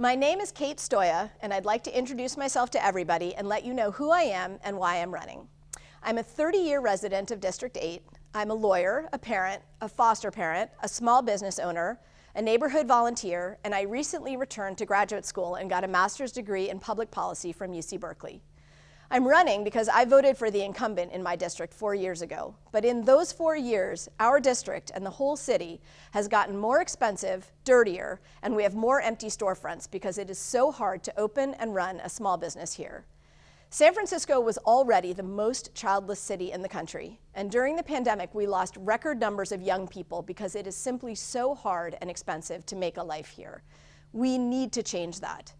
My name is Kate Stoia, and I'd like to introduce myself to everybody and let you know who I am and why I'm running. I'm a 30-year resident of District 8. I'm a lawyer, a parent, a foster parent, a small business owner, a neighborhood volunteer, and I recently returned to graduate school and got a master's degree in public policy from UC Berkeley. I'm running because I voted for the incumbent in my district four years ago. But in those four years, our district and the whole city has gotten more expensive, dirtier, and we have more empty storefronts because it is so hard to open and run a small business here. San Francisco was already the most childless city in the country, and during the pandemic, we lost record numbers of young people because it is simply so hard and expensive to make a life here. We need to change that.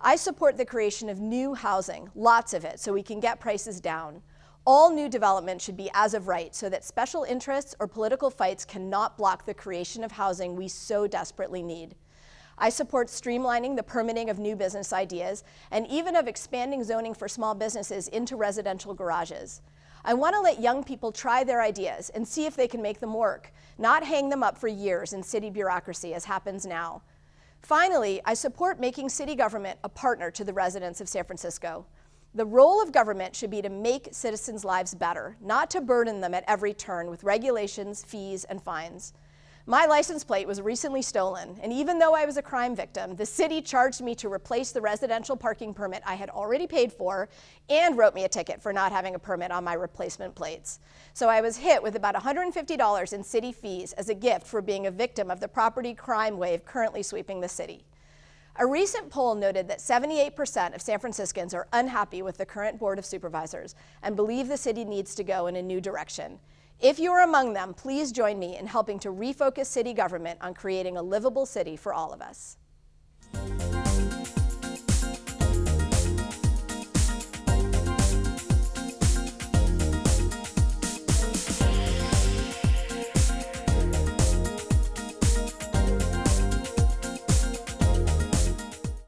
I support the creation of new housing, lots of it, so we can get prices down. All new development should be as of right so that special interests or political fights cannot block the creation of housing we so desperately need. I support streamlining the permitting of new business ideas and even of expanding zoning for small businesses into residential garages. I want to let young people try their ideas and see if they can make them work, not hang them up for years in city bureaucracy as happens now. Finally, I support making city government a partner to the residents of San Francisco. The role of government should be to make citizens' lives better, not to burden them at every turn with regulations, fees, and fines. My license plate was recently stolen, and even though I was a crime victim, the city charged me to replace the residential parking permit I had already paid for and wrote me a ticket for not having a permit on my replacement plates. So I was hit with about $150 in city fees as a gift for being a victim of the property crime wave currently sweeping the city. A recent poll noted that 78% of San Franciscans are unhappy with the current Board of Supervisors and believe the city needs to go in a new direction. If you are among them, please join me in helping to refocus city government on creating a livable city for all of us.